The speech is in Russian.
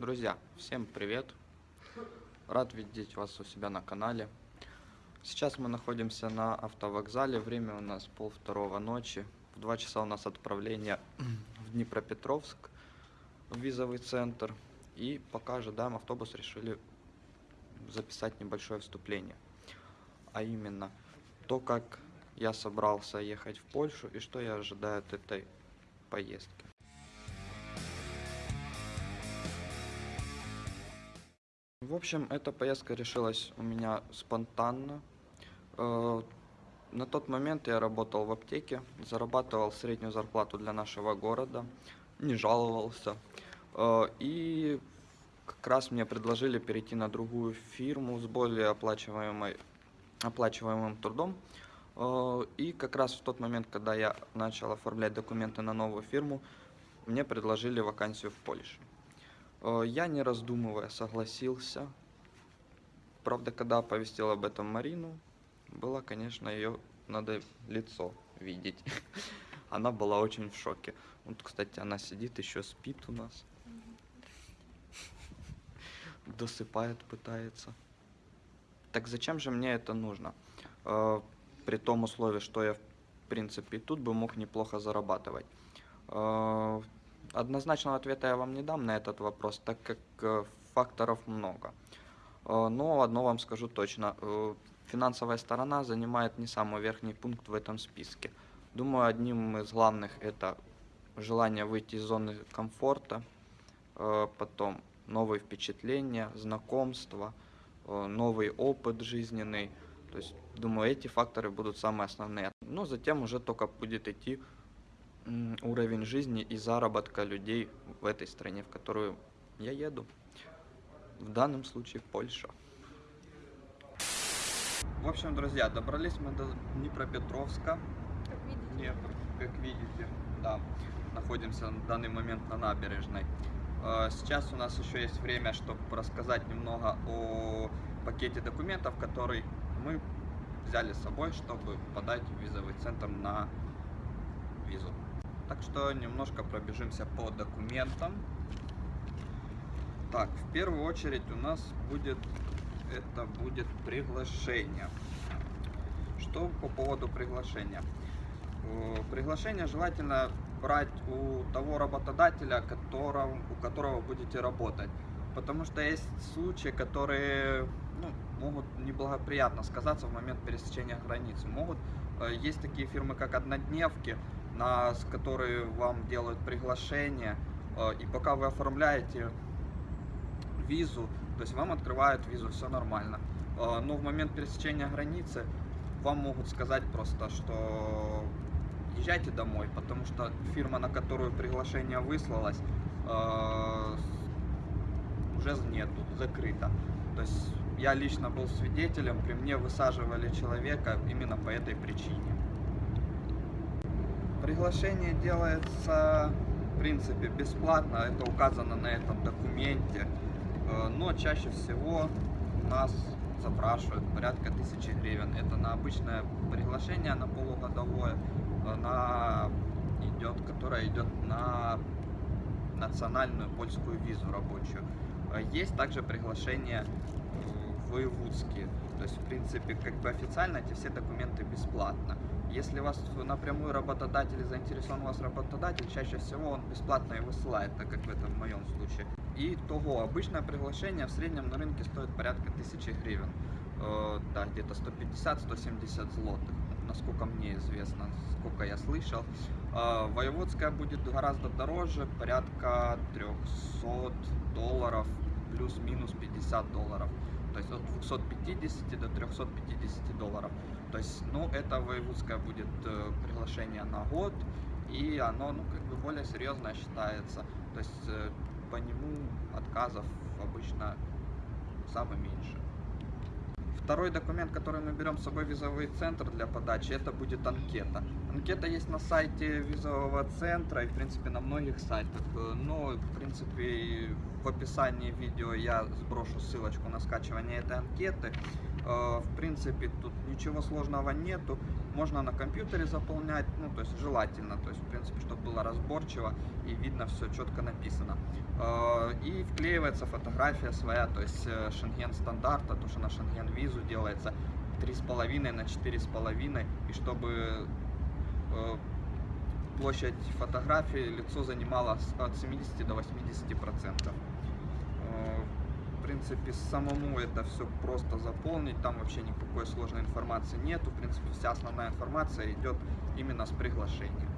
Друзья, всем привет! Рад видеть вас у себя на канале. Сейчас мы находимся на автовокзале, время у нас пол второго ночи. В два часа у нас отправление в Днепропетровск, в визовый центр. И пока ожидаем автобус, решили записать небольшое вступление. А именно, то, как я собрался ехать в Польшу и что я ожидаю от этой поездки. В общем, эта поездка решилась у меня спонтанно. Э, На тот момент я работал в аптеке, зарабатывал среднюю зарплату для нашего города, не жаловался. Э, И как раз мне предложили перейти на другую фирму с более оплачиваемой, оплачиваемым трудом. Э, И как раз в тот момент, когда я начал оформлять документы на новую фирму, мне предложили вакансию в Польше. Э, Я, не раздумывая, согласился. Правда, когда оповестил об этом Марину, было, конечно, ее надо лицо видеть. Она была очень в шоке. Вот, кстати, она сидит, еще спит у нас. Досыпает, пытается. Так зачем же мне это нужно? Э, При том условии, что я, в принципе, тут бы мог неплохо зарабатывать. Однозначного ответа я вам не дам на этот вопрос, так как э, факторов много. Э, Но одно вам скажу точно. э, Финансовая сторона занимает не самый верхний пункт в этом списке. Думаю, одним из главных это желание выйти из зоны комфорта, потом новые впечатления, знакомства, новый опыт жизненный. То есть, думаю, эти факторы будут самые основные. Но затем уже только будет идти уровень жизни и заработка людей в этой стране, в которую я еду. В данном случае Польша. В общем, друзья, добрались мы до Днепропетровска. Как видите. Днепр, как видите, да, находимся на данный момент на набережной. Э, Сейчас у нас еще есть время, чтобы рассказать немного о пакете документов, который мы взяли с собой, чтобы подать в визовый центр на визу. Так что немножко пробежимся по документам. Так, в первую очередь у нас будет это будет приглашение. Что по поводу приглашения? Э, Приглашение желательно брать у того работодателя, которого, у которого будете работать. Потому что есть случаи, которые ну, могут неблагоприятно сказаться в момент пересечения границы. Могут, э, есть такие фирмы, как однодневки, на, которые вам делают приглашение, э, и пока вы оформляете визу, то есть вам открывают визу, все нормально. Э, Но в момент пересечения границы вам могут сказать просто, что езжайте домой, потому что фирма, на которую приглашение выслалось, э, уже нету, закрыта. То есть я лично был свидетелем, при мне высаживали человека именно по этой причине. Приглашение делается, в принципе, бесплатно, это указано на этом документе, Э, но чаще всего нас запрашивают порядка тысячи гривен. Это на обычное приглашение, на полугодовое, она идет, которая идет на национальную польскую визу рабочую. Э, Есть также приглашения э, воевудские. То есть, в принципе, как бы официально эти все документы бесплатно. Если вас напрямую работодатель заинтересован вас работодатель, чаще всего он бесплатно и высылает, так как это в моем случае. И того, обычное приглашение в среднем на рынке стоит порядка тысячи гривен. Э, да, где-то 150-170 злотых, насколько мне известно, сколько я слышал. Э, воеводская будет гораздо дороже, порядка 300 долларов, плюс-минус 50 долларов. То есть от 250 до 350 долларов. То есть, ну, это воеводская будет э, приглашение на год, и оно, ну, как бы более серьезное считается. То есть, э, по нему отказов обычно самое меньше. Второй документ, который мы берем с собой в визовый центр для подачи, это будет анкета. Анкета есть на сайте визового центра и, в принципе, на многих сайтах. Но, в принципе, в описании видео я сброшу ссылочку на скачивание этой анкеты. Э, В принципе, тут ничего сложного нету. Можно на компьютере заполнять, ну, то есть желательно, то есть, в принципе, чтобы было разборчиво и видно все четко написано. Э, И вклеивается фотография своя, то есть шенген стандарта, то, что на шенген визу делается 3,5 на 4,5, и чтобы площадь фотографии лицо занимало от 70 до 80 процентов. Э, В принципе, самому это все просто заполнить, там вообще никакой сложной информации нету. В принципе, вся основная информация идет именно с приглашения.